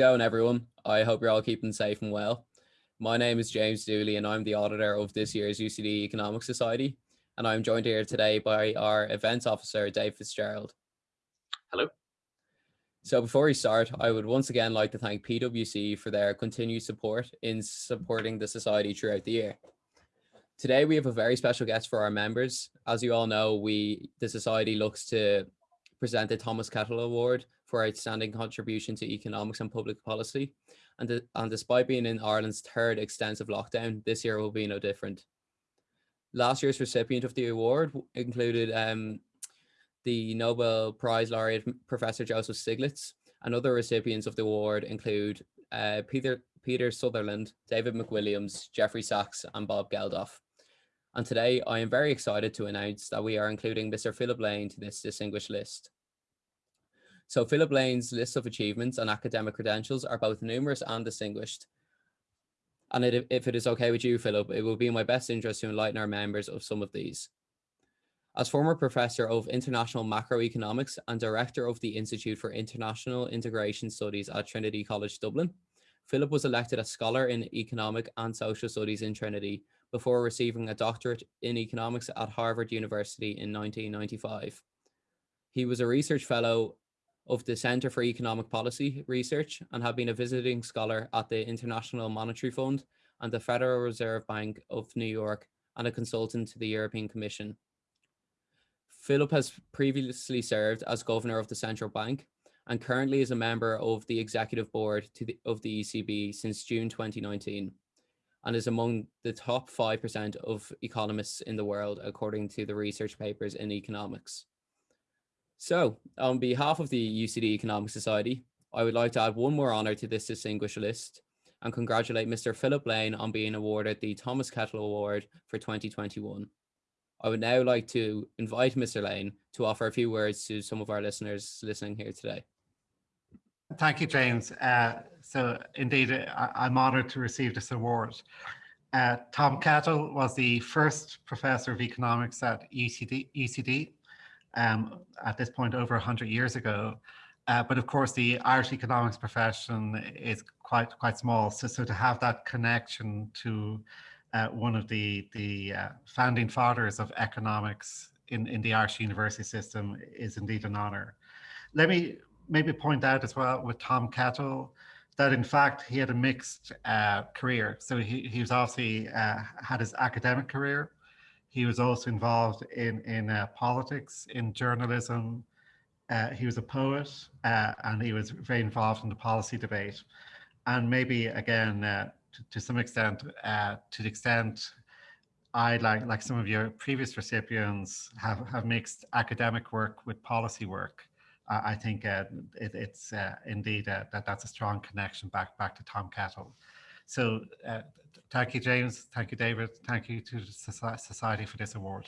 going everyone? I hope you're all keeping safe and well. My name is James Dooley and I'm the auditor of this year's UCD Economic Society. And I'm joined here today by our events officer, Dave Fitzgerald. Hello. So before we start, I would once again like to thank PwC for their continued support in supporting the Society throughout the year. Today we have a very special guest for our members. As you all know, we the Society looks to present the Thomas Kettle Award for outstanding contribution to economics and public policy. And, and despite being in Ireland's third extensive lockdown, this year will be no different. Last year's recipient of the award included um, the Nobel Prize laureate Professor Joseph Stiglitz, and other recipients of the award include uh, Peter, Peter Sutherland, David McWilliams, Jeffrey Sachs, and Bob Geldof. And today I am very excited to announce that we are including Mr. Philip Lane to this distinguished list. So Philip Lane's list of achievements and academic credentials are both numerous and distinguished. And it, if it is okay with you, Philip, it will be in my best interest to enlighten our members of some of these. As former professor of international macroeconomics and director of the Institute for International Integration Studies at Trinity College Dublin, Philip was elected a scholar in economic and social studies in Trinity before receiving a doctorate in economics at Harvard University in 1995. He was a research fellow of the Center for Economic Policy Research and have been a visiting scholar at the International Monetary Fund and the Federal Reserve Bank of New York and a consultant to the European Commission. Philip has previously served as governor of the central bank and currently is a member of the executive board the, of the ECB since June 2019 and is among the top 5% of economists in the world, according to the research papers in economics. So on behalf of the UCD Economic Society, I would like to add one more honour to this distinguished list and congratulate Mr. Philip Lane on being awarded the Thomas Kettle Award for 2021. I would now like to invite Mr. Lane to offer a few words to some of our listeners listening here today. Thank you, James. Uh, so indeed, I, am honoured to receive this award. Uh, Tom Kettle was the first professor of economics at UCD, UCD um, at this point over 100 years ago. Uh, but of course, the Irish economics profession is quite quite small. So, so to have that connection to uh, one of the, the uh, founding fathers of economics in, in the Irish university system is indeed an honor. Let me maybe point out as well with Tom Kettle that in fact he had a mixed uh, career. So he, he was obviously uh, had his academic career. He was also involved in, in uh, politics, in journalism. Uh, he was a poet and he was very involved in the policy debate. And maybe again, to, to some extent, uh, to the extent I like like some of your previous recipients have have mixed academic work with policy work. Uh, I think uh, it, it's uh, indeed uh, that that's a strong connection back back to Tom Kettle. So uh, thank you, James. Thank you, David. Thank you to the Society for this award.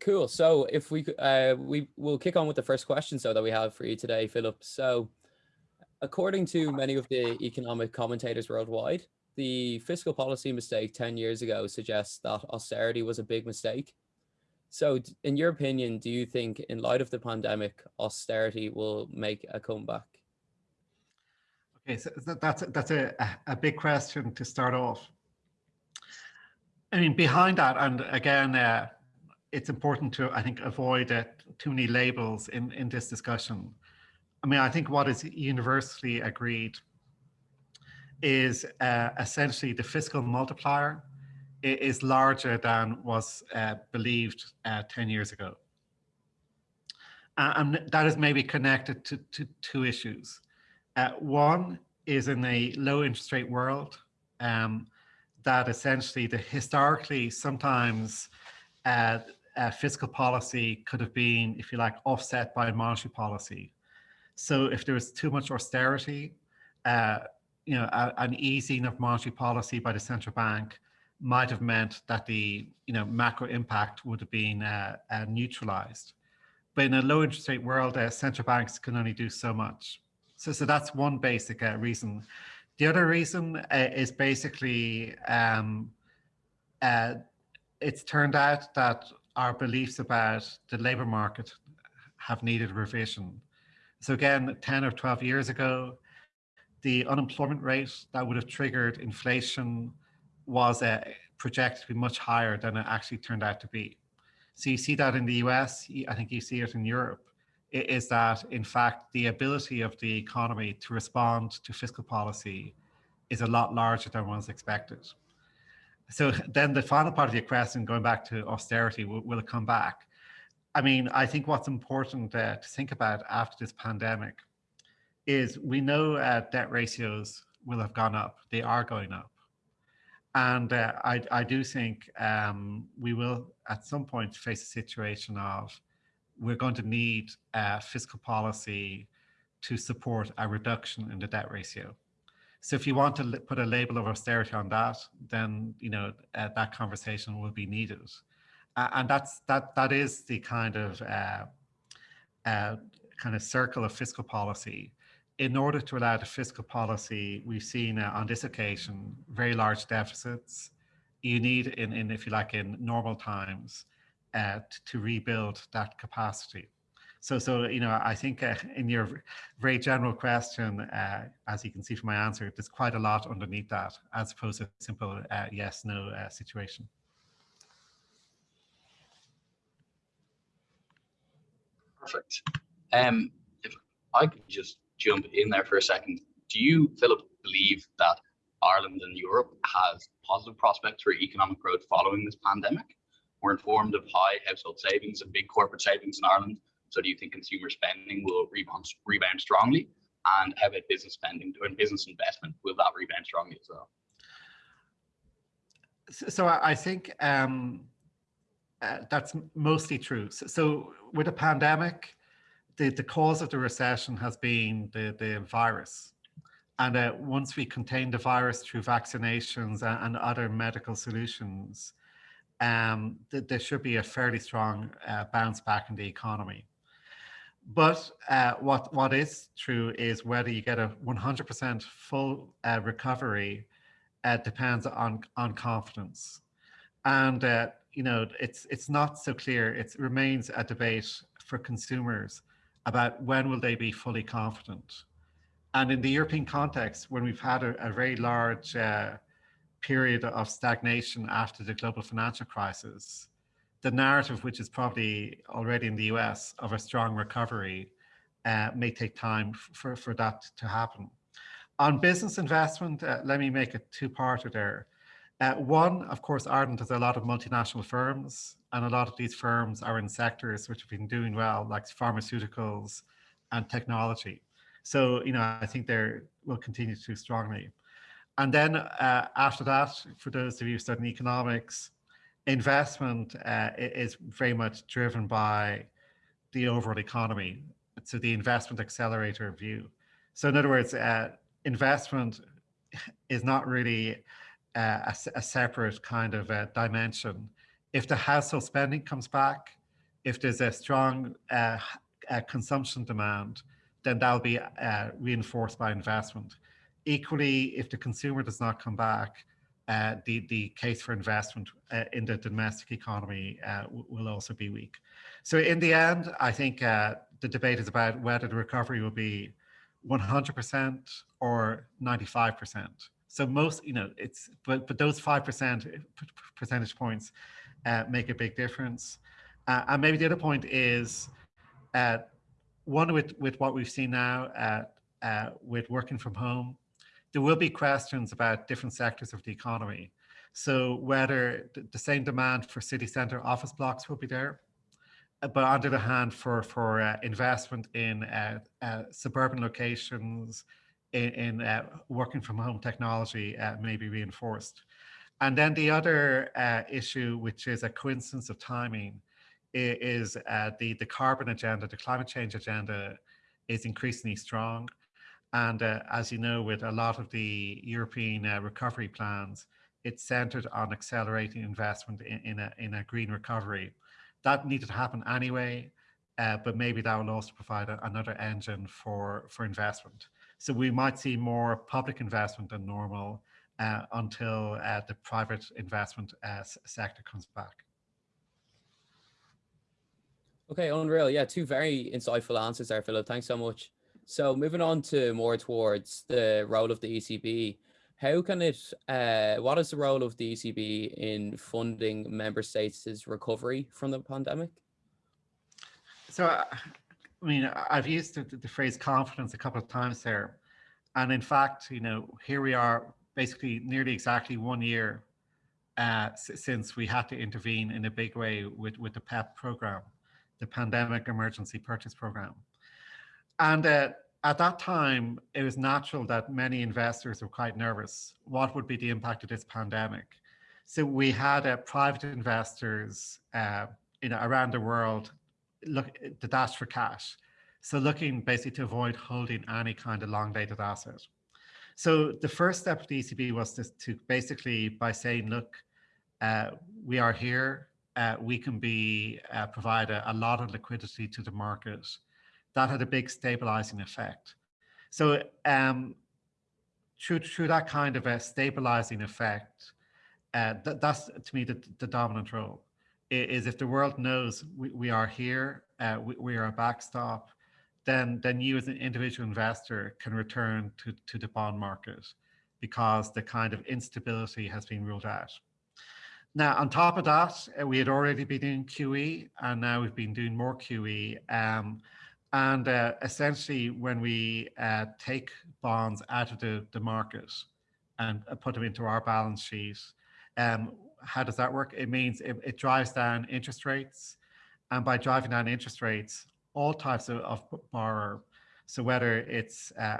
Cool. So if we uh, we will kick on with the first question so that we have for you today, Philip. So According to many of the economic commentators worldwide, the fiscal policy mistake 10 years ago suggests that austerity was a big mistake. So in your opinion, do you think in light of the pandemic, austerity will make a comeback? Okay, so that's, that's a, a big question to start off. I mean, behind that, and again, uh, it's important to, I think, avoid uh, too many labels in, in this discussion. I mean, I think what is universally agreed is uh, essentially the fiscal multiplier is larger than was uh, believed uh, 10 years ago. and that is maybe connected to, to two issues. Uh, one is in a low interest rate world um, that essentially the historically sometimes uh, uh, fiscal policy could have been, if you like, offset by monetary policy. So if there was too much austerity, uh, you know, a, an easing of monetary policy by the central bank might have meant that the you know macro impact would have been uh, uh, neutralized. But in a low interest rate world, uh, central banks can only do so much. So, so that's one basic uh, reason. The other reason uh, is basically um, uh, it's turned out that our beliefs about the labor market have needed revision So again, 10 or 12 years ago, the unemployment rate that would have triggered inflation was uh, projected to be much higher than it actually turned out to be. So you see that in the US, I think you see it in Europe, is that in fact the ability of the economy to respond to fiscal policy is a lot larger than was expected. So then the final part of your question, going back to austerity, will, will it come back? I mean, I think what's important uh, to think about after this pandemic is we know uh, debt ratios will have gone up. They are going up. And uh, I, I, do think um, we will at some point face a situation of we're going to need uh, fiscal policy to support a reduction in the debt ratio. So if you want to put a label of austerity on that, then you know uh, that conversation will be needed, uh, and that's that that is the kind of uh, uh, kind of circle of fiscal policy. In order to allow the fiscal policy, we've seen uh, on this occasion very large deficits. You need, in, in if you like, in normal times, uh, to rebuild that capacity. So, so you know, I think uh, in your very general question, uh, as you can see from my answer, there's quite a lot underneath that, as opposed to a simple uh, yes/no uh, situation. Perfect. Um, if I could just jump in there for a second, do you, Philip, believe that Ireland and Europe has positive prospects for economic growth following this pandemic? We're informed of high household savings and big corporate savings in Ireland, so do you think consumer spending will rebound, rebound strongly? And how about business spending and business investment? Will that rebound strongly as well? So I think um, uh, that's mostly true. So, so, with a pandemic, the, the cause of the recession has been the, the virus. And uh, once we contain the virus through vaccinations and, and other medical solutions, um, th there should be a fairly strong uh, bounce back in the economy. But uh, what what is true is whether you get a 100% full uh, recovery uh, depends on on confidence, and uh, you know it's it's not so clear. It remains a debate for consumers about when will they be fully confident. And in the European context, when we've had a, a very large uh, period of stagnation after the global financial crisis, the narrative, which is probably already in the US of a strong recovery, uh, may take time for, for that to happen. On business investment, uh, let me make a two-parter there. Uh, one, of course, Ireland has a lot of multinational firms, and a lot of these firms are in sectors which have been doing well, like pharmaceuticals and technology. So, you know, I think they will continue to strongly. And then uh, after that, for those of you studying economics, investment uh, is very much driven by the overall economy. So the investment accelerator view. So in other words, uh, investment is not really uh, a, a, separate kind of uh, dimension. If the household spending comes back, if there's a strong uh, consumption demand, then that'll be reinforced by investment. Equally, if the consumer does not come back, uh, the, the case for investment uh, in the domestic economy uh, will also be weak. So in the end, I think uh, the debate is about whether the recovery will be 100% or 95%. So most, you know, it's, but, but those 5% percentage points uh, make a big difference. Uh, and maybe the other point is, one with, with what we've seen now with working from home, there will be questions about different sectors of the economy. So whether the same demand for city centre office blocks will be there, uh, but on the other hand, for, for uh, investment in uh, uh, suburban locations, in, in uh, working from home technology uh, may be reinforced. And then the other issue, which is a coincidence of timing, is the, the carbon agenda, the climate change agenda is increasingly strong. And uh, as you know, with a lot of the European uh, recovery plans, it's centered on accelerating investment in, in, a, in a green recovery. That needed to happen anyway, uh, but maybe that will also provide a, another engine for, for investment. So we might see more public investment than normal uh, until uh, the private investment uh, sector comes back. Okay, unreal. Yeah, two very insightful answers there, Philip. Thanks so much. So moving on to more towards the role of the ECB, how can it, uh, what is the role of the ECB in funding member states' recovery from the pandemic? So, uh, I mean, I've used the, the phrase confidence a couple of times there. And in fact, you know, here we are basically nearly exactly one year uh, since we had to intervene in a big way with, with the PEP program, the Pandemic Emergency Purchase Program. And uh, at that time, it was natural that many investors were quite nervous. What would be the impact of this pandemic? So we had uh, private investors uh, you know, around the world look the dash for cash. So looking basically to avoid holding any kind of long dated asset. So the first step of the ECB was to, to basically by saying, look, uh, we are here, uh, we can be uh, provide a, a, lot of liquidity to the market that had a big stabilizing effect. So um, through, through that kind of a stabilizing effect, uh, th that's to me the, the dominant role is if the world knows we, we are here, uh, we, we, are a backstop, then, then you as an individual investor can return to, to the bond market because the kind of instability has been ruled out. Now, on top of that, uh, we had already been doing QE and now we've been doing more QE. Um, and uh, essentially, when we uh, take bonds out of the, the market and uh, put them into our balance sheet, um, how does that work? It means it, it, drives down interest rates. And by driving down interest rates, all types of, of borrower, so whether it's uh,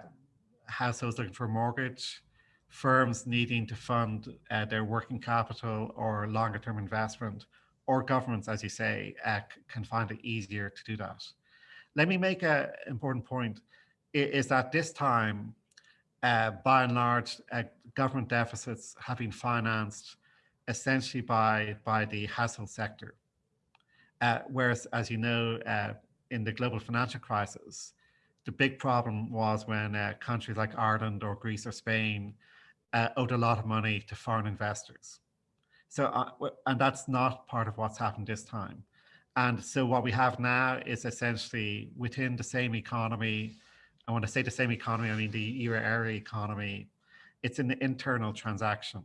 households looking for a mortgage, firms needing to fund uh, their working capital or longer term investment, or governments, as you say, uh, can find it easier to do that. Let me make an important point, is that this time, uh, by and large, uh, government deficits have been financed essentially by, by the household sector. Uh, whereas, as you know, uh, in the global financial crisis, the big problem was when uh, countries like Ireland or Greece or Spain uh, owed a lot of money to foreign investors. So, and that's not part of what's happened this time. And so what we have now is essentially within the same economy. And when I say the same economy, I mean the euro area economy. It's an internal transaction.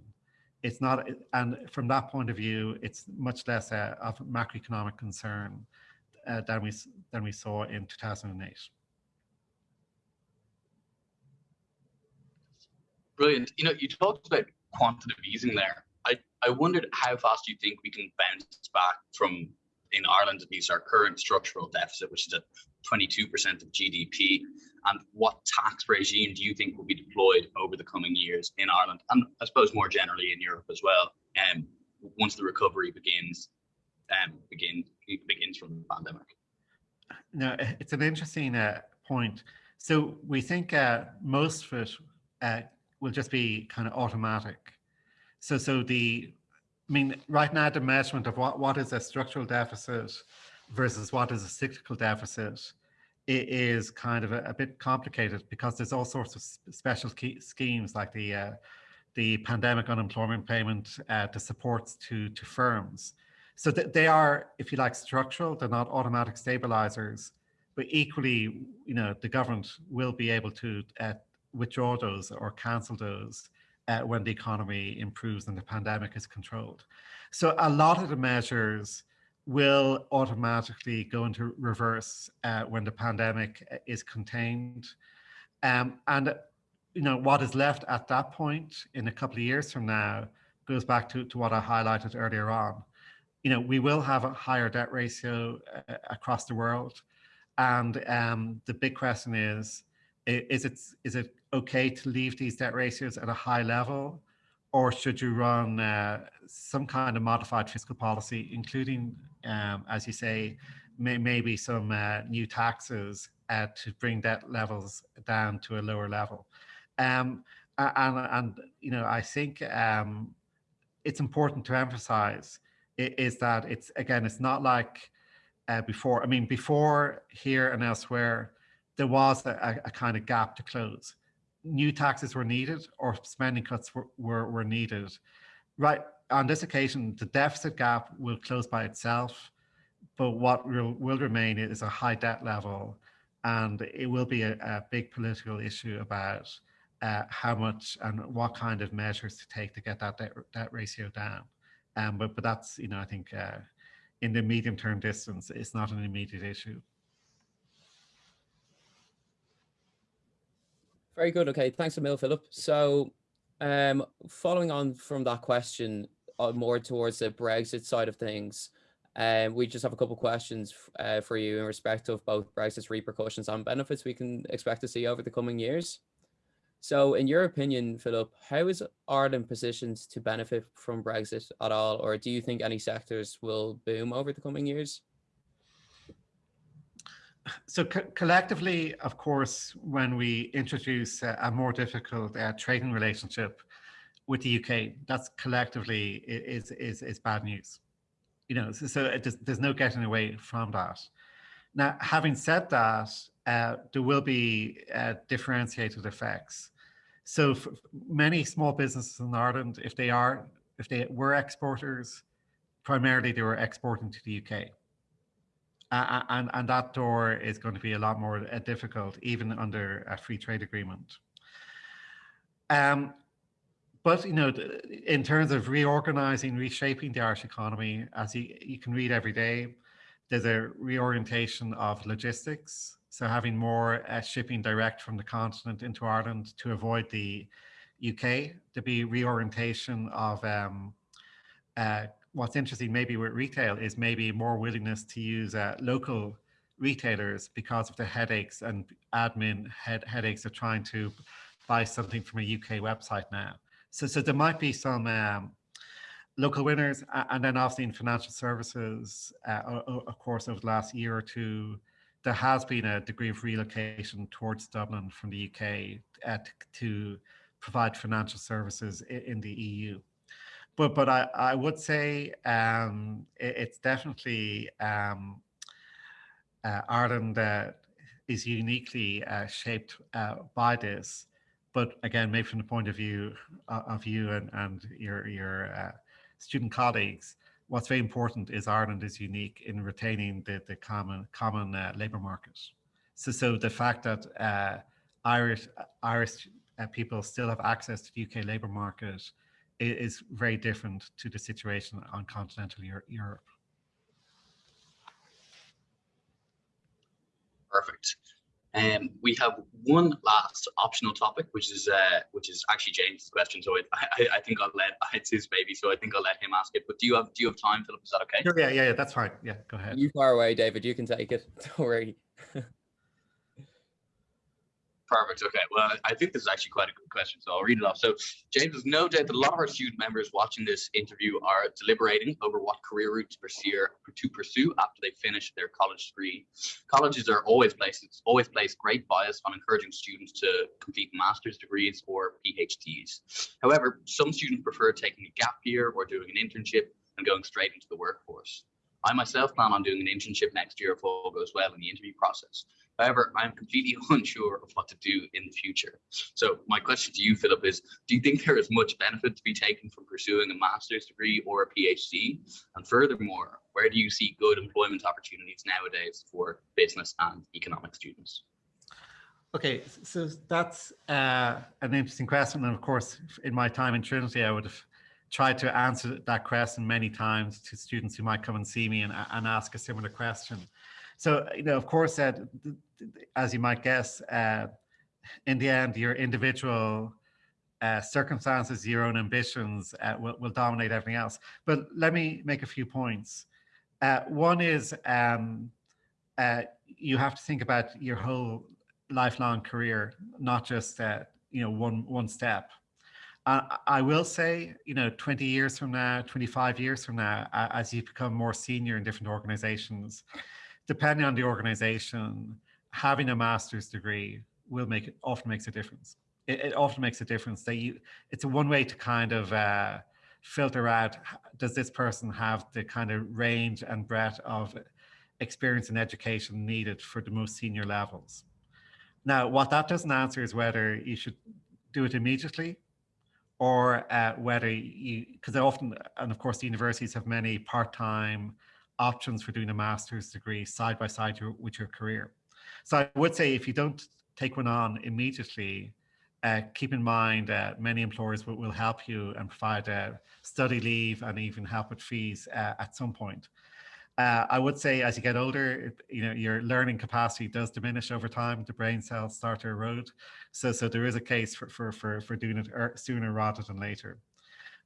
It's not, and from that point of view, it's much less uh, of macroeconomic concern uh, than we than we saw in 2008. Brilliant. You know, you talked about quantitative easing there. I, I wondered how fast you think we can bounce back from in Ireland, at least our current structural deficit, which is at 22% of GDP, and what tax regime do you think will be deployed over the coming years in Ireland, and I suppose more generally in Europe as well, um, once the recovery begins, um, begin, begins from the pandemic? No, it's an interesting uh, point. So we think uh, most of it uh, will just be kind of automatic. So, so the I mean, right now the measurement of what, what is a structural deficit versus what is a cyclical deficit is kind of a, a bit complicated because there's all sorts of special schemes like the uh, the pandemic unemployment payment, uh, the supports to to firms. So th they are, if you like, structural. They're not automatic stabilizers, but equally, you know, the government will be able to uh, withdraw those or cancel those uh, when the economy improves and the pandemic is controlled. So a lot of the measures will automatically go into reverse uh, when the pandemic uh, is contained. Um, and you know what is left at that point in a couple of years from now goes back to, to what I highlighted earlier on. You know, we will have a higher debt ratio uh, across the world. And um, the big question is, is it, is it okay to leave these debt ratios at a high level, or should you run uh, some kind of modified fiscal policy, including, um, as you say, may, maybe some uh, new taxes uh, to bring debt levels down to a lower level? Um, and, and, you know, I think um, it's important to emphasize is that it's, again, it's not like uh, before. I mean, before here and elsewhere, there was a, a kind of gap to close new taxes were needed or spending cuts were, were, were needed. Right, on this occasion, the deficit gap will close by itself. but what will, will remain is a high debt level and it will be a, a big political issue about uh, how much and what kind of measures to take to get that debt, debt ratio down. Um, but, but that's, you know, I think uh, in the medium term distance, it's not an immediate issue. Very good. Okay, thanks a mil, Philip. So um, following on from that question, uh, more towards the Brexit side of things, um, we just have a couple questions uh, for you in respect of both Brexit's repercussions and benefits we can expect to see over the coming years. So in your opinion, Philip, how is Ireland positioned to benefit from Brexit at all? Or do you think any sectors will boom over the coming years? So co collectively, of course, when we introduce a, a more difficult uh, trading relationship with the UK, that's collectively is, is, is bad news you know, so, so there's no getting away from that. Now, having said that, uh, there will be uh, differentiated effects. So many small businesses in Ireland, if they are, if they were exporters, primarily they were exporting to the UK. Uh, and, and that door is going to be a lot more uh, difficult, even under a free trade agreement. Um, but you know, in terms of reorganizing, reshaping the Irish economy, as you, you can read every day, there's a reorientation of logistics. So having more uh, shipping direct from the continent into Ireland to avoid the UK, to be reorientation of um, uh, what's interesting maybe with retail is maybe more willingness to use uh, local retailers because of the headaches and admin head headaches of trying to buy something from a UK website now. So, so there might be some um, local winners, and then obviously in financial services, uh, of course, over the last year or two, there has been a degree of relocation towards Dublin from the UK uh, to provide financial services in the EU. But but I, I would say um, it, it's definitely um, uh, Ireland uh, is uniquely uh, shaped uh, by this but again, maybe from the point of view uh, of you and, and your, your uh, student colleagues, what's very important is Ireland is unique in retaining the, the common, common labour market. So, so the fact that Irish, Irish people still have access to the UK labour market is, is very different to the situation on continental Europe. Perfect. Um, we have one last optional topic, which is uh, which is actually James's question. So it, I, I think I'll let it's his baby, so I think I'll let him ask it. But do you have do you have time, Philip? Is that okay? Yeah, yeah, yeah. That's fine. Yeah, go ahead. You far away, David. You can take it. Don't worry. Perfect. Okay. Well, I think this is actually quite a good question, so I'll read it off. So, James, there's no doubt that a lot of our student members watching this interview are deliberating over what career route to pursue, to pursue after they finish their college degree. Colleges are always places, always place great bias on encouraging students to complete master's degrees or PhDs. However, some students prefer taking a gap year or doing an internship and going straight into the workforce. I myself plan on doing an internship next year if all goes well in the interview process. However, I'm completely unsure of what to do in the future. So my question to you, Philip, is do you think there is much benefit to be taken from pursuing a master's degree or a PhD? And furthermore, where do you see good employment opportunities nowadays for business and economic students? Okay, so that's uh, an interesting question. And of course, in my time in Trinity, I would have tried to answer that question many times to students who might come and see me and, and ask a similar question. So, you know, of course, uh, as you might guess, uh, in the end, your individual uh, circumstances, your own ambitions uh, will, will dominate everything else. But let me make a few points. Uh, one is um, you have to think about your whole lifelong career, not just you know one one step. I will say, you know, 20 years from now, 25 years from now, as you become more senior in different organizations, depending on the organization, having a master's degree will make it often makes a difference. It, it often makes a difference that you, it's a one way to kind of uh, filter out, does this person have the kind of range and breadth of experience and education needed for the most senior levels. Now, what that doesn't answer is whether you should do it immediately or uh, whether you, because often, and of course, the universities have many part-time options for doing a master's degree side by side your, with your career. So I would say if you don't take one on immediately, uh, keep in mind uh, many employers will, will help you and provide uh, study leave and even help with fees uh, at some point. Uh, I would say as you get older, you know, your learning capacity does diminish over time. The brain cells start to erode. So, so there is a case for, for, for, for doing it er, sooner rather than later.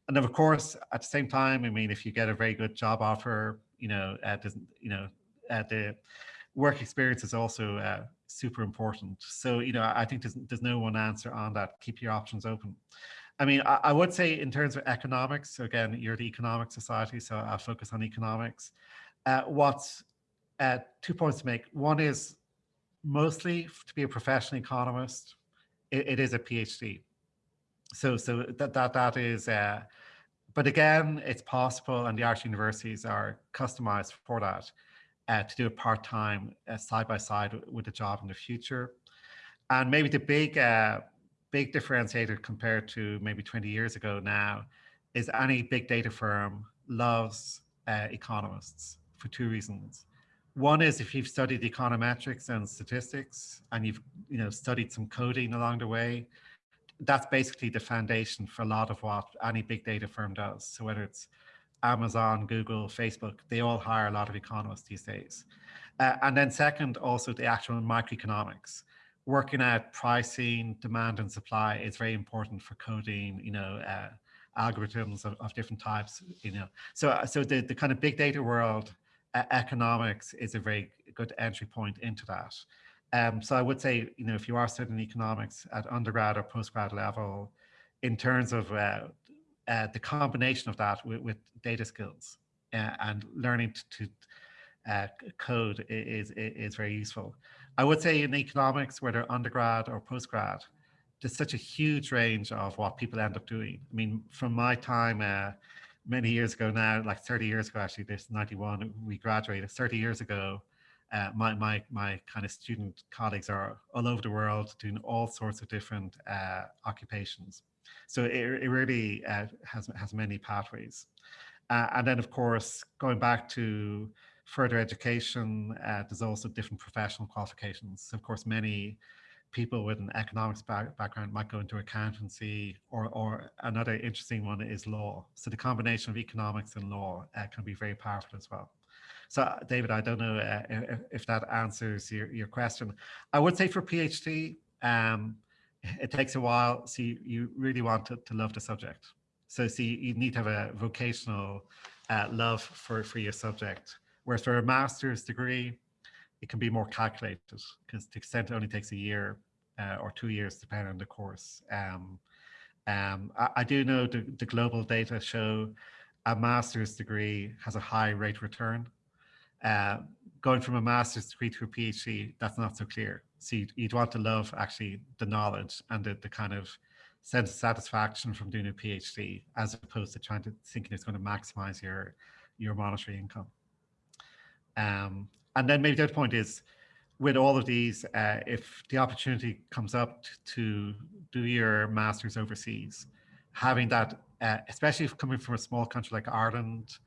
And then of course, at the same time, I mean, if you get a very good job offer, you know, uh, you know, uh, the work experience is also uh, super important. So, you know, I think there's, there's no one answer on that. Keep your options open. I mean, I, I would say in terms of economics, so again, you're the economic society, so I'll focus on economics. Uh, what's uh, two points to make. One is mostly to be a professional economist, it, it is a PhD. So, so that, that, that is, uh, but again, it's possible and the Irish universities are customized for that uh, to do it part-time uh, side by side with a job in the future. And maybe the big, uh, big differentiator compared to maybe 20 years ago now is any big data firm loves uh, economists for two reasons. One is if you've studied econometrics and statistics and you've you know studied some coding along the way, that's basically the foundation for a lot of what any big data firm does. So whether it's Amazon, Google, Facebook, they all hire a lot of economists these days. Uh, and then second, also the actual microeconomics. Working out pricing, demand and supply is very important for coding, you know, uh, algorithms of, of, different types, you know. So, so the, the kind of big data world economics is a very good entry point into that. Um, so I would say, you know, if you are studying economics at undergrad or postgrad level, in terms of uh, uh, the combination of that with, with data skills uh, and learning to, to uh, code is, is very useful. I would say in economics, whether undergrad or postgrad, there's such a huge range of what people end up doing. I mean, from my time uh, many years ago now, like 30 years ago, actually, this 91, we graduated 30 years ago. Uh, my, my, my kind of student colleagues are all over the world doing all sorts of different uh, occupations. So it, it really uh, has, has many pathways. Uh, and then, of course, going back to further education, uh, there's also different professional qualifications. So of course, many people with an economics back background might go into accountancy or, or another interesting one is law. So the combination of economics and law uh, can be very powerful as well. So David, I don't know uh, if, if, that answers your, your question. I would say for PhD, um, it takes a while. So you, you really want to, to love the subject. So see, you need to have a vocational uh, love for, for your subject. Whereas for a master's degree, it can be more calculated because the extent it only takes a year uh, or two years, depending on the course. Um, um, I, I, do know the, the, global data show a master's degree has a high rate return. Uh, going from a master's degree to a PhD, that's not so clear. So you'd, you'd want to love actually the knowledge and the, the kind of sense of satisfaction from doing a PhD, as opposed to trying to thinking it's going to maximize your your monetary income. Um, and then maybe the other point is, with all of these, uh, if the opportunity comes up to do your masters overseas, having that, uh, especially coming from a small country like Ireland,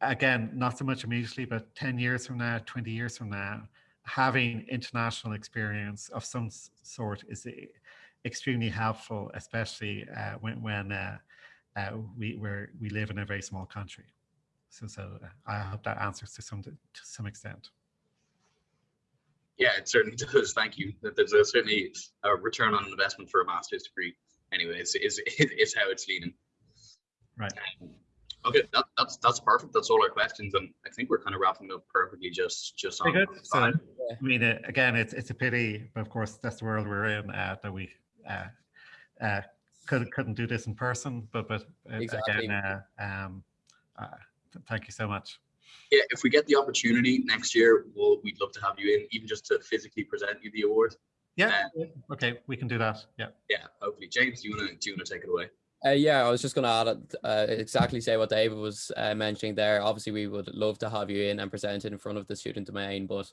again, not so much immediately, but 10 years from now, 20 years from now, having international experience of some sort is extremely helpful, especially uh, when, when uh, uh, we, we live in a very small country. So, so uh, I hope that answers to some, to some extent. Yeah, it certainly does. Thank you. There's a, certainly a return on investment for a master's degree. Anyways, is is how it's leaning. Right. Um, okay, that, that's that's perfect. That's all our questions, and I think we're kind of wrapping up perfectly. Just just on. Good. So, I mean, uh, again, it's it's a pity, but of course, that's the world we're in. Uh, that we uh, uh, could couldn't do this in person, but but uh, exactly. again, uh, um, uh, thank you so much yeah, if we get the opportunity next year, we'll, we'd love to have you in, even just to physically present you the award. Yeah. Um, okay, we can do that. Yeah. Yeah. Hopefully, James, do you want to do you want to take it away? Uh, yeah, I was just going to add uh, exactly say what David was uh, mentioning there. Obviously, we would love to have you in and present it in front of the student domain, but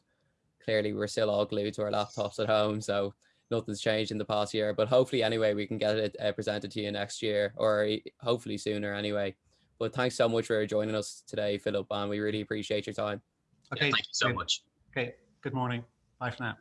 clearly we're still all glued to our laptops at home, so nothing's changed in the past year. But hopefully, anyway, we can get it uh, presented to you next year, or hopefully sooner anyway. But thanks so much for joining us today, Philip, and we really appreciate your time. Yeah, Okay. thank you so good- much. Okay. Good morning. Bye for now.